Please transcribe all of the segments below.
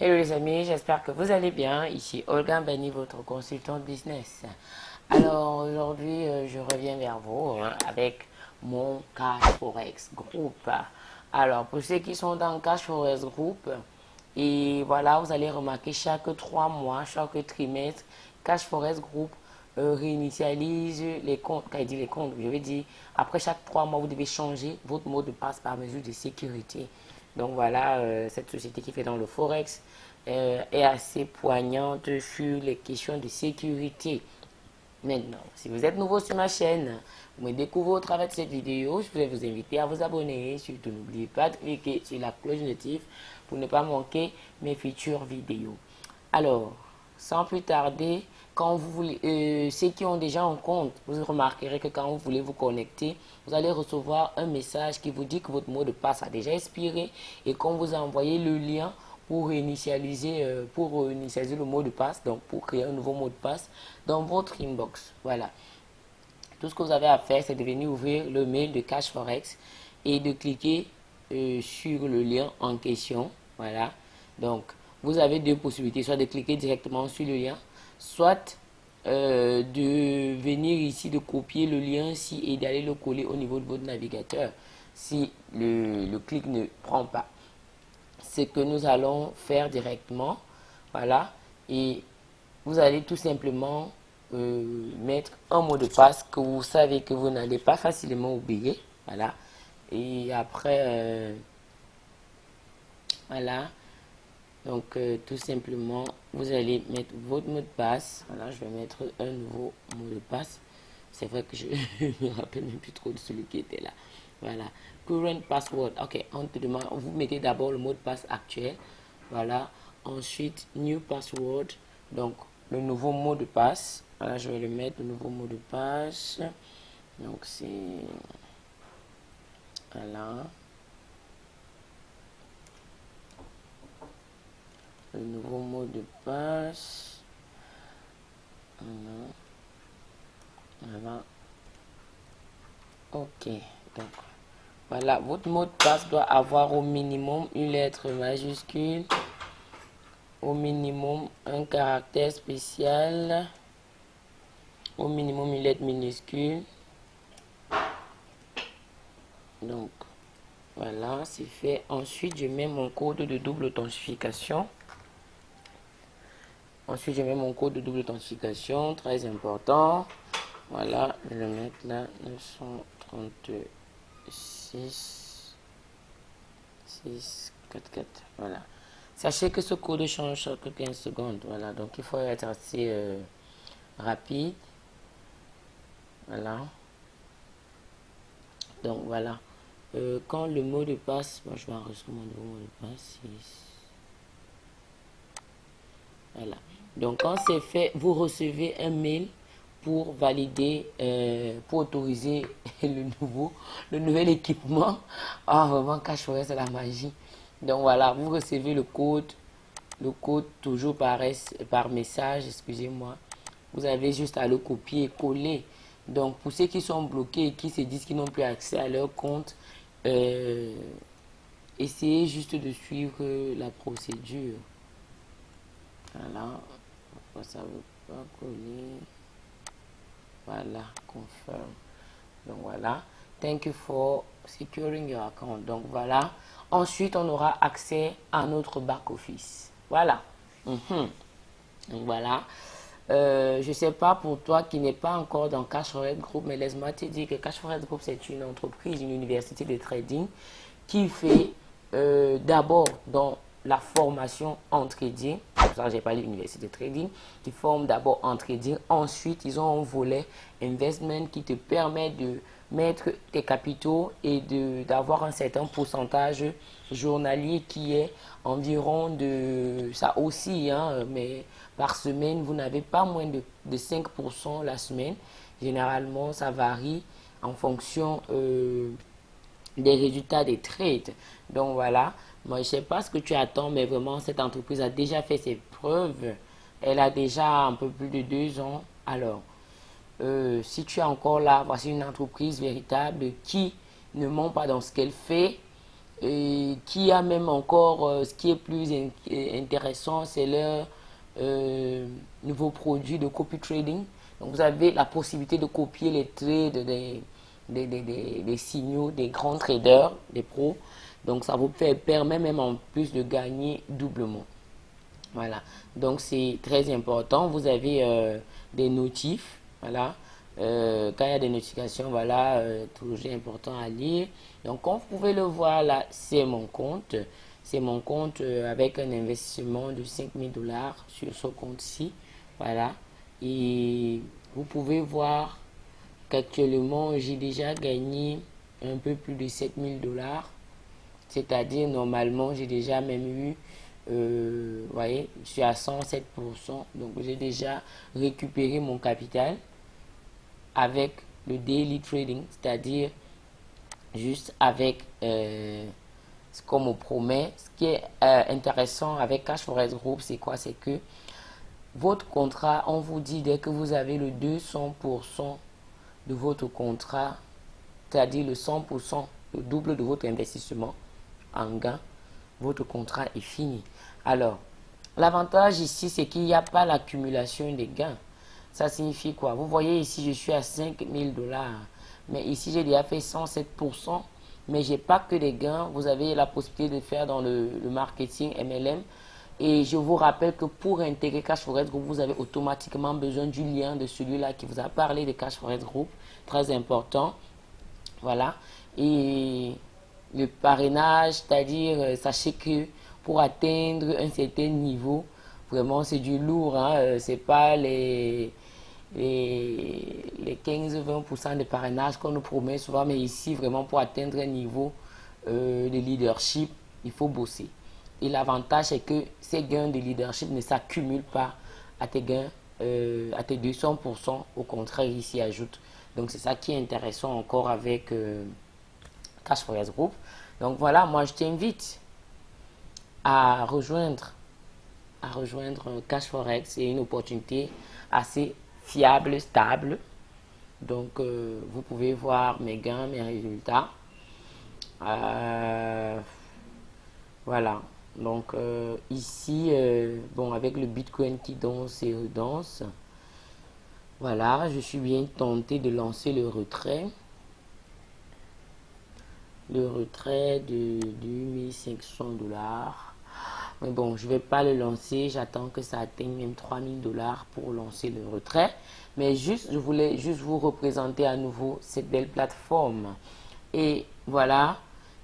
Hello les amis, j'espère que vous allez bien. Ici Olga Bani, votre consultant business. Alors aujourd'hui, euh, je reviens vers vous hein, avec mon Cash Forex Group. Alors pour ceux qui sont dans Cash Forex Group, et voilà, vous allez remarquer chaque trois mois, chaque trimestre, Cash Forex Group euh, réinitialise les comptes. Quand il dit les comptes, je veux dire, après chaque trois mois, vous devez changer votre mot de passe par mesure de sécurité. Donc voilà, euh, cette société qui fait dans le Forex euh, est assez poignante sur les questions de sécurité. Maintenant, si vous êtes nouveau sur ma chaîne, vous me découvrez au travers de cette vidéo, je vais vous inviter à vous abonner. Surtout, n'oubliez pas de cliquer sur la cloche notif pour ne pas manquer mes futures vidéos. Alors, sans plus tarder, quand vous voulez, euh, ceux qui ont déjà un compte, vous remarquerez que quand vous voulez vous connecter, vous allez recevoir un message qui vous dit que votre mot de passe a déjà expiré et qu'on vous a envoyé le lien pour initialiser, euh, pour initialiser le mot de passe, donc pour créer un nouveau mot de passe dans votre inbox. Voilà. Tout ce que vous avez à faire, c'est de venir ouvrir le mail de Cash Forex et de cliquer euh, sur le lien en question. Voilà. Donc, vous avez deux possibilités, soit de cliquer directement sur le lien, soit euh, de venir ici, de copier le lien ici et d'aller le coller au niveau de votre navigateur si le, clic ne prend pas. Ce que nous allons faire directement, voilà, et vous allez tout simplement euh, mettre un mot de passe que vous savez que vous n'allez pas facilement oublier, voilà, et après, euh, voilà, donc, euh, tout simplement, vous allez mettre votre mot de passe. Voilà, je vais mettre un nouveau mot de passe. C'est vrai que je ne me rappelle même plus trop de celui qui était là. Voilà. Current password. Ok, on te demande, vous mettez d'abord le mot de passe actuel. Voilà. Ensuite, new password. Donc, le nouveau mot de passe. Voilà, je vais le mettre, le nouveau mot de passe. Donc, c'est... Voilà. Le nouveau mot de passe. Ok. Donc, voilà. Votre mot de passe doit avoir au minimum une lettre majuscule. Au minimum un caractère spécial. Au minimum une lettre minuscule. Donc, voilà, c'est fait. Ensuite, je mets mon code de double authentification. Ensuite, je mets mon code de double authentification, très important. Voilà, je vais le mettre là, 936 6 4 4. Voilà. Sachez que ce code change chaque 15 secondes. Voilà, donc il faut être assez euh, rapide. Voilà. Donc voilà. Euh, quand le mot de passe, moi je vais enregistrer mon nouveau mot de passe. Voilà. Donc, quand c'est fait, vous recevez un mail pour valider, euh, pour autoriser le nouveau, le nouvel équipement. Ah, vraiment, cache c'est la magie. Donc, voilà, vous recevez le code, le code toujours par, par message, excusez-moi. Vous avez juste à le copier et coller. Donc, pour ceux qui sont bloqués et qui se disent qu'ils n'ont plus accès à leur compte, euh, essayez juste de suivre la procédure. Voilà ça veut pas coller voilà confirm donc voilà. Thank you for securing your account. Donc voilà. Ensuite on aura accès à notre back office voilà. Mhm. donc voilà. Euh, je sais pas pour toi qui n'est pas encore dans Cash Group, mais laisse-moi te dire que Cash Group, c'est une entreprise, une université de trading qui fait euh, d'abord dans la formation en trading j'ai parlé d'université de trading, qui forment d'abord en trading. Ensuite, ils ont un volet investment qui te permet de mettre tes capitaux et d'avoir un certain pourcentage journalier qui est environ de, ça aussi, hein, mais par semaine, vous n'avez pas moins de, de 5% la semaine. Généralement, ça varie en fonction euh, des résultats des trades. Donc voilà, moi je sais pas ce que tu attends, mais vraiment cette entreprise a déjà fait ses preuves. Elle a déjà un peu plus de deux ans. Alors, euh, si tu es encore là, voici une entreprise véritable qui ne ment pas dans ce qu'elle fait et qui a même encore, ce qui est plus intéressant, c'est leur nouveau produit de copy trading. Donc vous avez la possibilité de copier les trades des, des, signaux des grands traders, des pros. Donc ça vous permet même en plus de gagner doublement. Voilà, donc c'est très important. Vous avez euh, des notifs, voilà. Euh, quand il y a des notifications, voilà, euh, toujours important à lire. Donc, comme vous pouvez le voir là, c'est mon compte. C'est mon compte avec un investissement de 5000 dollars sur ce compte-ci. Voilà. Et vous pouvez voir qu'actuellement, j'ai déjà gagné un peu plus de 7000 dollars. C'est-à-dire, normalement, j'ai déjà même eu euh, voyez, je suis à 107%. Donc, j'ai déjà récupéré mon capital avec le daily trading, c'est-à-dire juste avec euh, ce qu'on me promet. Ce qui est euh, intéressant avec Cash Forest Group, c'est quoi? C'est que votre contrat, on vous dit dès que vous avez le 200% de votre contrat, c'est-à-dire le 100%, le double de votre investissement en gain, votre contrat est fini. Alors, l'avantage ici, c'est qu'il n'y a pas l'accumulation des gains. Ça signifie quoi? Vous voyez ici, je suis à 5000 dollars. Mais ici, j'ai déjà fait 107%. Mais je n'ai pas que des gains. Vous avez la possibilité de faire dans le, marketing MLM. Et je vous rappelle que pour intégrer Cash Forest Group, vous avez automatiquement besoin du lien de celui-là qui vous a parlé de Cash Forest Group. Très important. Voilà. Et le parrainage, c'est-à-dire, euh, sachez que pour atteindre un certain niveau, vraiment c'est du lourd, hein, euh, c'est pas les, les, 15-20% de parrainage qu'on nous promet souvent, mais ici vraiment pour atteindre un niveau euh, de leadership, il faut bosser. Et l'avantage c'est que ces gains de leadership ne s'accumulent pas à tes gains, à tes 200%, au contraire, ils s'y ajoutent. Donc c'est ça qui est intéressant encore avec Cash Forest Group. Donc voilà, moi je t'invite à rejoindre, à rejoindre Cash Forex. C'est une opportunité assez fiable, stable. Donc euh, vous pouvez voir mes gains, mes résultats. Euh, voilà. Donc euh, ici, bon, avec le Bitcoin qui danse et redanse, voilà, je suis bien tenté de lancer le retrait le retrait de 2500 dollars. Mais bon, je vais pas le lancer. J'attends que ça atteigne même 3000 dollars pour lancer le retrait. Mais juste, je voulais juste vous représenter à nouveau cette belle plateforme. Et voilà,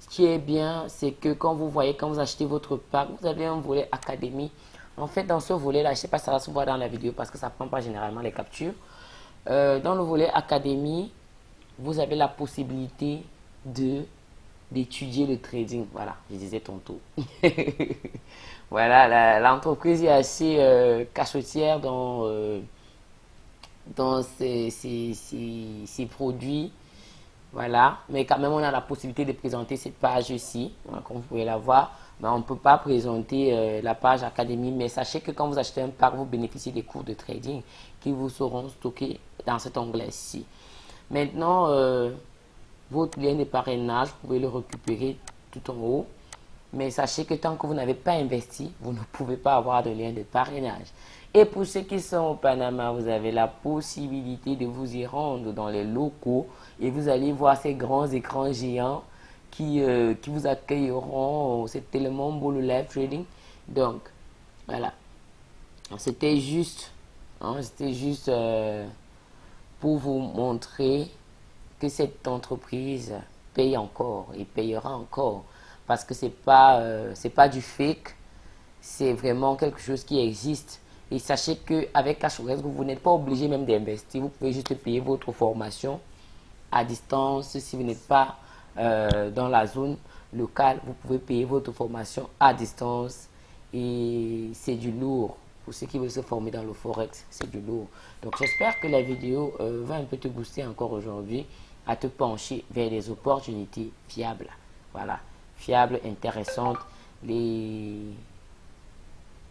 ce qui est bien, c'est que quand vous voyez, quand vous achetez votre pack, vous avez un volet académie. En fait, dans ce volet-là, je ne sais pas si ça va se voir dans la vidéo parce que ça ne prend pas généralement les captures. Euh, dans le volet académie, vous avez la possibilité de d'étudier le trading. Voilà, je disais tantôt. voilà, l'entreprise est assez euh, cachotière dans, euh, dans ses, produits. Voilà, mais quand même, on a la possibilité de présenter cette page ici. comme vous pouvez la voir, mais on ne peut pas présenter euh, la page Académie. Mais sachez que quand vous achetez un pack, vous bénéficiez des cours de trading qui vous seront stockés dans cet onglet-ci. Maintenant, votre lien de parrainage, vous pouvez le récupérer tout en haut. Mais sachez que tant que vous n'avez pas investi, vous ne pouvez pas avoir de lien de parrainage. Et pour ceux qui sont au Panama, vous avez la possibilité de vous y rendre dans les locaux et vous allez voir ces grands écrans géants qui, euh, qui vous accueilleront. C'est tellement beau le live trading. Donc, voilà. C'était juste, hein, c'était juste euh, pour vous montrer cette entreprise paye encore et payera encore parce que c'est pas euh, pas du fake c'est vraiment quelque chose qui existe et sachez que avec Cashores vous n'êtes pas obligé même d'investir. Vous pouvez juste payer votre formation à distance. Si vous n'êtes pas euh, dans la zone locale vous pouvez payer votre formation à distance. Et c'est du lourd. Pour ceux qui veulent se former dans le forex c'est du lourd. Donc j'espère que la vidéo euh, va un peu te booster encore aujourd'hui à te pencher vers des opportunités fiables. Voilà, fiables, intéressantes. Les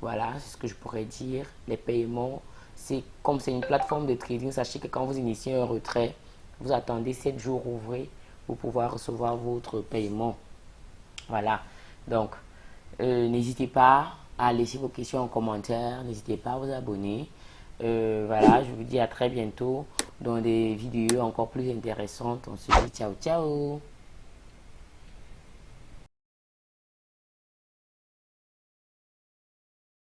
voilà, c'est ce que je pourrais dire. Les paiements, c'est comme c'est une plateforme de trading, sachez que quand vous initiez un retrait, vous attendez 7 jours ouvrés pour pouvoir recevoir votre paiement. Voilà. Donc, euh, n'hésitez pas à laisser vos questions en commentaire. N'hésitez pas à vous abonner. Euh, voilà, je vous dis à très bientôt dans des vidéos encore plus intéressantes. On se dit ciao ciao